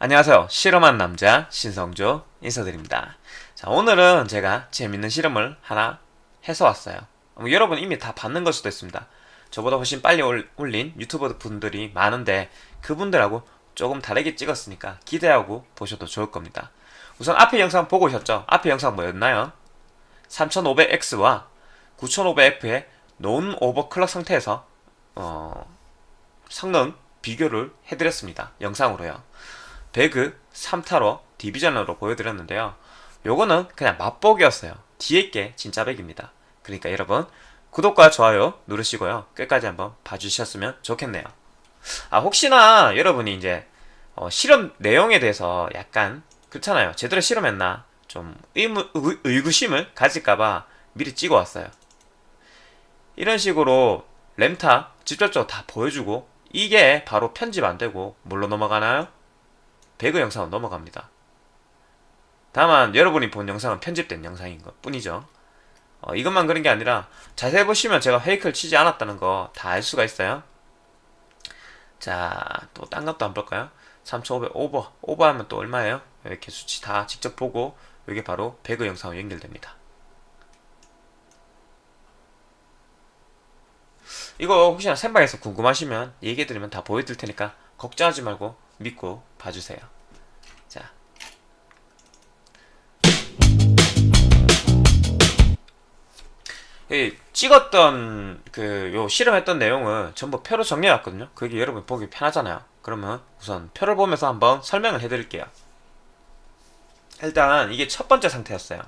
안녕하세요. 실험한 남자 신성조 인사드립니다. 자, 오늘은 제가 재밌는 실험을 하나 해서 왔어요. 뭐 여러분 이미 다 봤는 걸 수도 있습니다. 저보다 훨씬 빨리 올- 올린 유튜버 분들이 많은데 그분들하고 조금 다르게 찍었으니까 기대하고 보셔도 좋을 겁니다. 우선 앞에 영상 보고 오셨죠? 앞에 영상 뭐였나요? 3500X와 9500F의 논 오버클럭 상태에서 어, 성능 비교를 해드렸습니다. 영상으로요. 배그 3타로 디비전으로 보여드렸는데요. 요거는 그냥 맛보기였어요. 뒤에 게 진짜 백입니다. 그러니까 여러분 구독과 좋아요 누르시고요. 끝까지 한번 봐주셨으면 좋겠네요. 아 혹시나 여러분이 이제 어, 실험 내용에 대해서 약간 그렇잖아요. 제대로 실험했나 좀 의무, 의, 의구심을 가질까봐 미리 찍어왔어요. 이런 식으로 램타 직접적으로 다 보여주고 이게 바로 편집 안 되고 뭘로 넘어가나요? 배그 영상은 넘어갑니다. 다만 여러분이 본 영상은 편집된 영상인 것 뿐이죠. 어, 이것만 그런 게 아니라 자세히 보시면 제가 페이크를 치지 않았다는 거 다 알 수가 있어요. 자, 또 딴 것도 안 볼까요? 3500 오버. 오버하면 또 얼마예요? 이렇게 수치 다 직접 보고 이게 바로 배그 영상으로 연결됩니다. 이거 혹시나 생방에서 궁금하시면 얘기해드리면 다 보여드릴 테니까 걱정하지 말고 믿고 봐주세요. 자. 이 찍었던 그 요 실험했던 내용을 전부 표로 정리해왔거든요. 그게 여러분 보기 편하잖아요. 그러면 우선 표를 보면서 한번 설명을 해드릴게요. 일단 이게 첫 번째 상태였어요.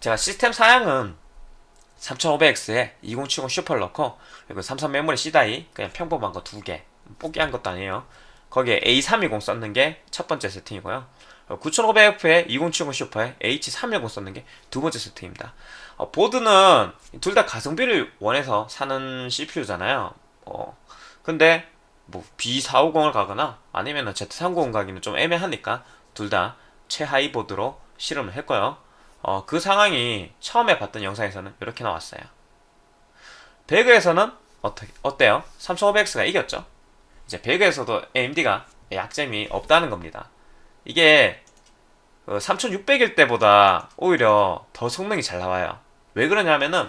제가 시스템 사양은 3500X에 2070 슈퍼를 넣고 그리고 삼성 메모리 C die 그냥 평범한 거 두개 뽑기한 것도 아니에요 거기에 A320 썼는 게 첫 번째 세팅이고요 9500F에 2070 슈퍼에 H310 썼는 게 두 번째 세팅입니다 어, 보드는 둘 다 가성비를 원해서 사는 CPU잖아요 어, 근데 뭐 B450을 가거나 아니면 Z390 가기는 좀 애매하니까 둘 다 최하위 보드로 실험을 했고요 어, 그 상황이 처음에 봤던 영상에서는 이렇게 나왔어요. 배그에서는 어떻게, 어때요? 3500X가 이겼죠? 이제 배그에서도 AMD가 약점이 없다는 겁니다. 이게 3600일 때보다 오히려 더 성능이 잘 나와요. 왜 그러냐면은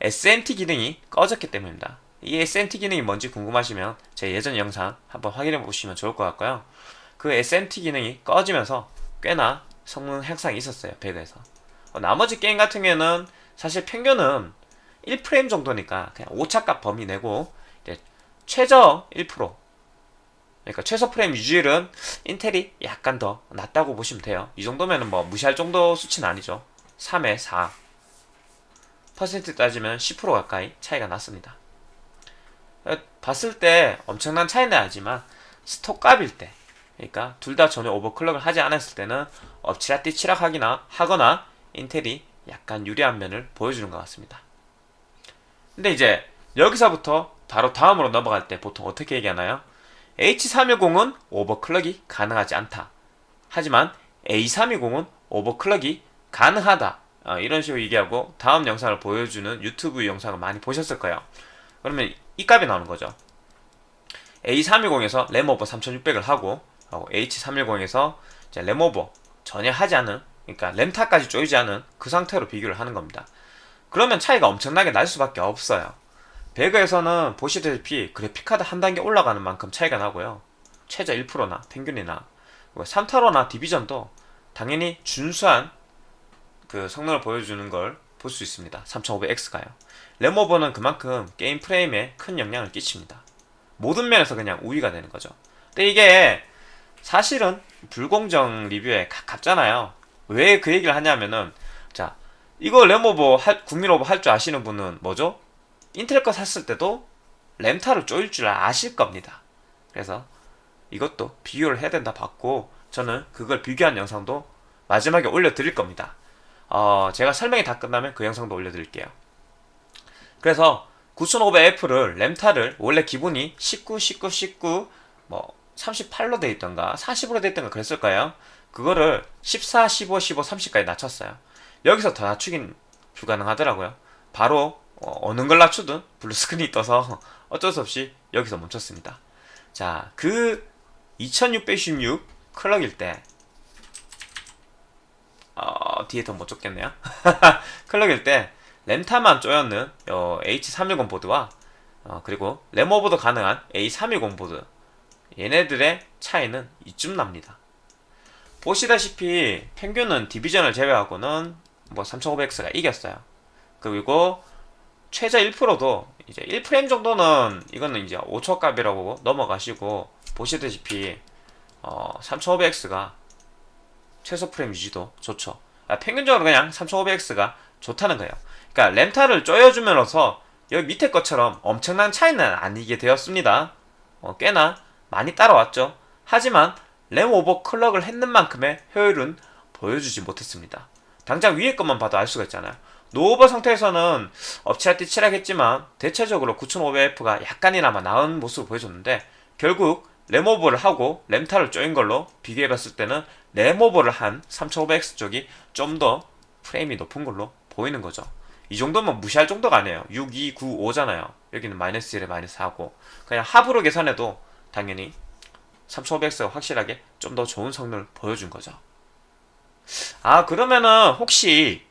SMT 기능이 꺼졌기 때문입니다. 이 SMT 기능이 뭔지 궁금하시면 제 예전 영상 한번 확인해 보시면 좋을 것 같고요. 그 SMT 기능이 꺼지면서 꽤나 성능 향상이 있었어요. 배그에서. 어, 나머지 게임 같은 경우에는 사실 평균은 1프레임 정도니까 그냥 오차값 범위 내고 최저 1% 그러니까 최소 프레임 유지율은 인텔이 약간 더 낮다고 보시면 돼요 이 정도면 뭐 무시할 정도 수치는 아니죠 3에 4 퍼센트 따지면 10% 가까이 차이가 났습니다 어, 봤을 때 엄청난 차이는 아니지만 스톡 값일 때 그러니까 둘 다 전혀 오버클럭을 하지 않았을 때는 엎치락뒤치락 하기나 하거나 인텔이 약간 유리한 면을 보여주는 것 같습니다. 근데 이제 여기서부터 바로 다음으로 넘어갈 때 보통 어떻게 얘기하나요? H310은 오버클럭이 가능하지 않다. 하지만 A320은 오버클럭이 가능하다. 어, 이런 식으로 얘기하고 다음 영상을 보여주는 유튜브 영상을 많이 보셨을 거예요. 그러면 이 값이 나오는 거죠. A320에서 램오버 3600을 하고 H310에서 램오버 전혀 하지 않은 그러니까 램타까지 쪼이지 않은 그 상태로 비교를 하는 겁니다. 그러면 차이가 엄청나게 날 수밖에 없어요. 배그에서는 보시다시피 그래픽카드 한 단계 올라가는 만큼 차이가 나고요. 최저 1%나 평균이나 3타로나 디비전도 당연히 준수한 그 성능을 보여주는 걸 볼 수 있습니다. 3500X가요. 램오버는 그만큼 게임 프레임에 큰 영향을 끼칩니다. 모든 면에서 그냥 우위가 되는 거죠. 근데 이게 사실은 불공정 리뷰에 가깝잖아요. 왜 그 얘기를 하냐면은 자 이거 할, 국민 오버 할 줄 아시는 분은 뭐죠? 인텔 거 샀을 때도 램타를 쪼일 줄 아실 겁니다. 그래서 이것도 비교를 해야 된다 봤고 저는 그걸 비교한 영상도 마지막에 올려드릴 겁니다. 어, 제가 설명이 다 끝나면 그 영상도 올려드릴게요. 그래서 9500F를 램타를 원래 기본이 19, 19, 19, 뭐 38로 돼 있던가 40으로 돼 있던가 그랬을 거예요 그거를 14, 15, 15, 30까지 낮췄어요. 여기서 더 낮추긴 불가능하더라고요. 바로 어, 어느 걸 낮추든 블루스크린이 떠서 어쩔 수 없이 여기서 멈췄습니다. 자, 그 2616 클럭일 때 어, 뒤에 더못 줬겠네요. 클럭일 때 램타만 쪼였는 어, H310 보드와 어, 그리고 램오버도 가능한 A310 보드 얘네들의 차이는 이쯤 납니다. 보시다시피 평균은 디비전을 제외하고는 뭐 3500X가 이겼어요. 그리고 최저 1%도 이제 1프레임 정도는 이거는 이제 5초 값이라고 넘어가시고 보시다시피 어, 3500X가 최소 프레임 유지도 좋죠. 아, 평균적으로 그냥 3500X가 좋다는 거예요. 그러니까 램타를 쪼여주면서 여기 밑에 것처럼 엄청난 차이는 아니게 되었습니다. 어, 꽤나 많이 따라왔죠. 하지만 램 overclock을 했는 만큼의 효율은 보여주지 못했습니다. 당장 위에 것만 봐도 알 수가 있잖아요. 노오버 상태에서는 엎치락뒤치락하겠지만 대체적으로 9500F가 약간이나마 나은 모습을 보여줬는데 결국 램오버를 하고 램타를 쪼인 걸로 비교해봤을 때는 램오버를 한 3500X 쪽이 좀 더 프레임이 높은 걸로 보이는 거죠. 이 정도면 무시할 정도가 아니에요. 6, 2, 9, 5잖아요. 여기는 마이너스 1에 마이너스 4고 그냥 합으로 계산해도 당연히 3500X가 확실하게 좀 더 좋은 성능을 보여준 거죠. 아 그러면은 혹시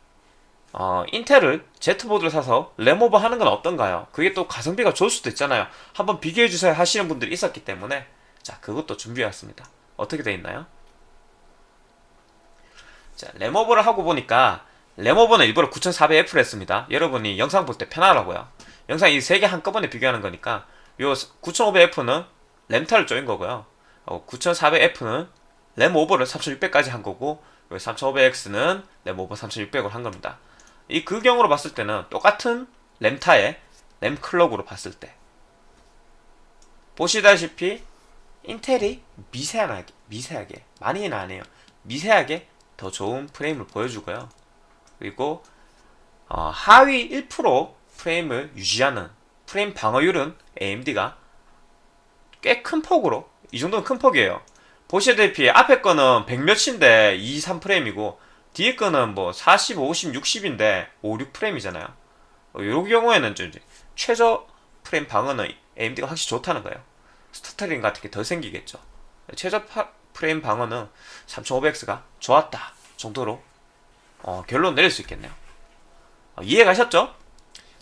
어, 인텔을 Z보드를 사서 램오버 하는 건 어떤가요? 그게 또 가성비가 좋을 수도 있잖아요. 한번 비교해주세요 하시는 분들이 있었기 때문에 자 그것도 준비해왔습니다. 어떻게 돼 있나요? 자 램오버를 하고 보니까 램오버는 일부러 9400F를 했습니다. 여러분이 영상 볼 때 편하라고요. 영상 이 세 개 한꺼번에 비교하는 거니까 요 9500F는 램타를 쪼인 거고요. 어, 9400F는 램오버를 3600까지 한 거고 3500X는 램오버 3600을 한 겁니다. 이 그 경우로 봤을 때는 똑같은 램타의 램클럭으로 봤을 때 보시다시피 인텔이 미세하게 미세하게 많이는 아니에요. 미세하게 더 좋은 프레임을 보여주고요. 그리고 어, 하위 1% 프레임을 유지하는 프레임 방어율은 AMD가 꽤 큰 폭으로 이 정도는 큰 폭이에요. 보시다시피 앞에 거는 100 몇인데 2, 3프레임이고 뒤에 거는 뭐 40, 50, 60인데 5, 6프레임이잖아요. 어, 요 경우에는 좀 최저 프레임 방어는 AMD가 확실히 좋다는 거예요. stuttering 같은 게더 생기겠죠. 최저 파, 프레임 방어는 3500X가 좋았다 정도로 어, 결론 내릴 수 있겠네요. 어, 이해 가셨죠?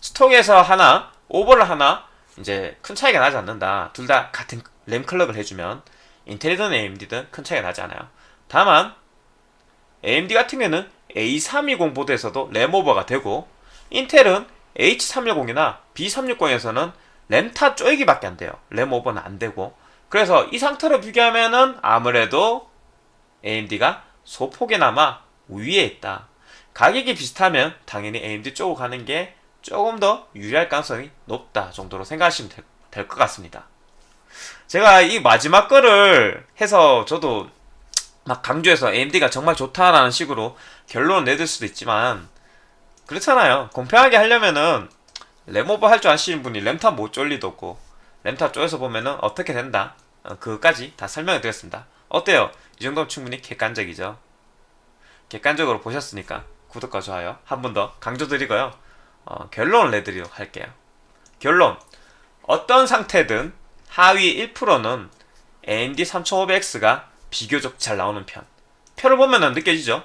stock에서 하나, 오버를 하나 이제 큰 차이가 나지 않는다. 둘 다 같은 램 clock을 해주면 인텔이든 AMD든 큰 차이가 나지 않아요. 다만 AMD 같은 경우는 A320 보드에서도 램 오버가 되고 인텔은 H310이나 B360에서는 램타 쪼이기밖에 안 돼요. 램 오버는 안 되고 그래서 이 상태로 비교하면은 아무래도 AMD가 소폭에나마 위에 있다. 가격이 비슷하면 당연히 AMD 쪽으로 가는 게 조금 더 유리할 가능성이 높다 정도로 생각하시면 될 것 같습니다. 제가 이 마지막 거를 해서 저도 막 강조해서 AMD가 정말 좋다라는 식으로 결론을 내들 수도 있지만 그렇잖아요. 공평하게 하려면은 램오버 할 줄 아시는 분이 램탑 못 쫄 리도 없고 램탑 쪼여서 보면은 어떻게 된다 어, 그거까지 다 설명해 드렸습니다. 어때요? 이 정도면 충분히 객관적이죠. 객관적으로 보셨으니까 구독과 좋아요 한 번 더 강조드리고요. 어, 결론을 내드리도록 할게요. 결론 어떤 상태든 하위 1%는 AMD 3500X가 비교적 잘 나오는 편. 표를 보면 느껴지죠?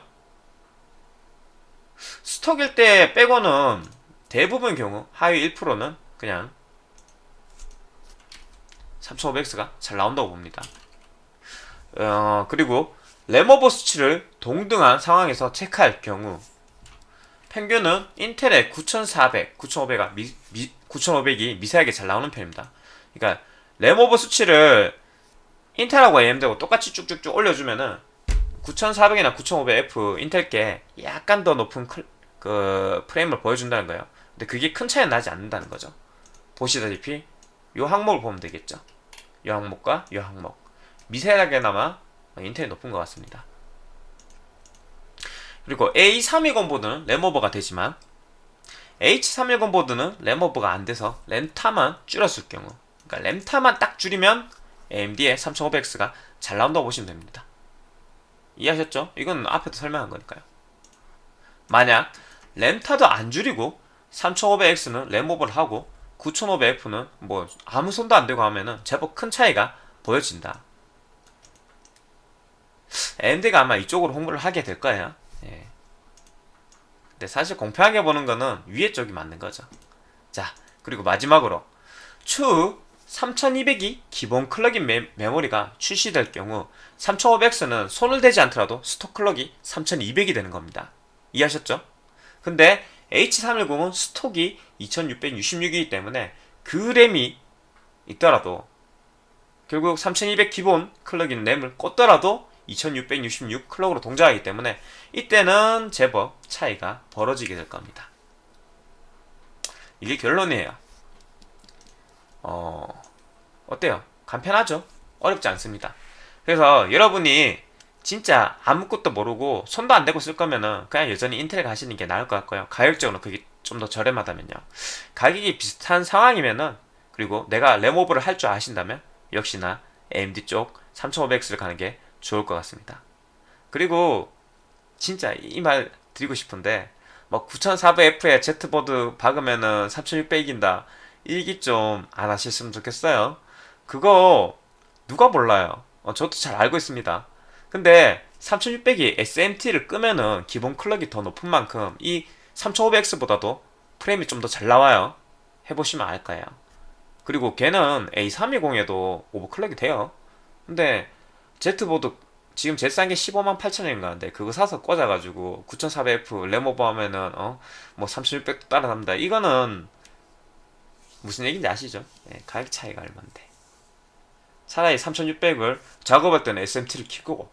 스톡일 때 빼고는 대부분 경우 하위 1%는 그냥 3500X가 잘 나온다고 봅니다. 어, 그리고 램오버 수치를 동등한 상황에서 체크할 경우 평균은 인텔의 9400, 9500가 미, 미, 9500이 미세하게 잘 나오는 편입니다. 그러니까 램오버 수치를 인텔하고 AMD하고 똑같이 쭉쭉쭉 올려주면은 9400이나 9500F 인텔께 약간 더 높은 클, 그 프레임을 보여준다는 거예요. 근데 그게 큰 차이는 나지 않는다는 거죠. 보시다시피 요 항목을 보면 되겠죠. 요 항목과 요 항목 미세하게나마 인텔이 높은 것 같습니다. 그리고 A320 보드는 램오버가 되지만 H310 보드는 램오버가 안 돼서 램타만 줄였을 경우 그러니까 램타만 딱 줄이면 AMD의 3500X가 잘 나온다고 보시면 됩니다. 이해하셨죠? 이건 앞에도 설명한 거니까요. 만약 램타도 안 줄이고 3500X는 램오버를 하고 9500F는 뭐 아무 손도 안 대고 하면은 제법 큰 차이가 보여진다. AMD가 아마 이쪽으로 홍보를 하게 될 거예요. 예. 근데 사실 공평하게 보는 거는 위에 쪽이 맞는 거죠. 자, 그리고 마지막으로 추후 3200이 기본 클럭인 메, 메모리가 출시될 경우 3500X는 손을 대지 않더라도 스톡 클럭이 3200이 되는 겁니다. 이해하셨죠? 근데 H310은 스톡이 2666이기 때문에 그 램이 있더라도 결국 3200 기본 클럭인 램을 꽂더라도 2666 클럭으로 동작하기 때문에 이때는 제법 차이가 벌어지게 될 겁니다. 이게 결론이에요. 어, 어때요? 간편하죠? 어렵지 않습니다. 그래서 여러분이 진짜 아무것도 모르고 손도 안 대고 쓸 거면은 그냥 여전히 인텔 가시는 게 나을 것 같고요. 가격적으로 그게 좀 더 저렴하다면요. 가격이 비슷한 상황이면은 그리고 내가 램오버를 할 줄 아신다면 역시나 AMD 쪽 3500X를 가는 게 좋을 것 같습니다. 그리고 진짜 이 말 드리고 싶은데 뭐 9400F에 Z보드 박으면은 3600 이긴다. 일기 좀 안 하셨으면 좋겠어요. 그거 누가 몰라요. 어, 저도 잘 알고 있습니다. 근데 3600이 SMT를 끄면은 기본 클럭이 더 높은 만큼 이 3500X보다도 프레임이 좀 더 잘 나와요. 해보시면 알 거예요. 그리고 걔는 A320에도 오버클럭이 돼요. 근데 Z보드 지금 제일 싼 게 15만 8천원인가 하는데 그거 사서 꽂아가지고 9400F 램 오버 하면은 어 뭐 3600 따라갑니다. 이거는 무슨 얘기인지 아시죠? 예, 가격 차이가 얼만데. 차라리 3600을 작업할 때는 SMT를 켜고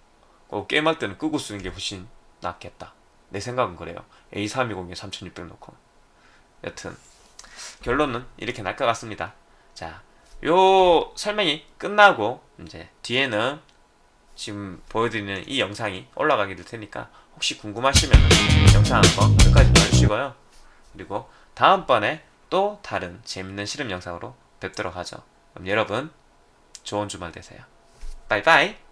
어, 게임할 때는 끄고 쓰는 게 훨씬 낫겠다. 내 생각은 그래요. A320에 3600 놓고. 여튼 결론은 이렇게 날 것 같습니다. 자, 요 설명이 끝나고 이제 뒤에는 지금 보여드리는 이 영상이 올라가게 될 테니까 혹시 궁금하시면 영상 한번 끝까지 봐주시고요. 그리고 다음번에 또 다른 재밌는 실험 영상으로 뵙도록 하죠. 그럼 여러분 좋은 주말 되세요. 바이바이.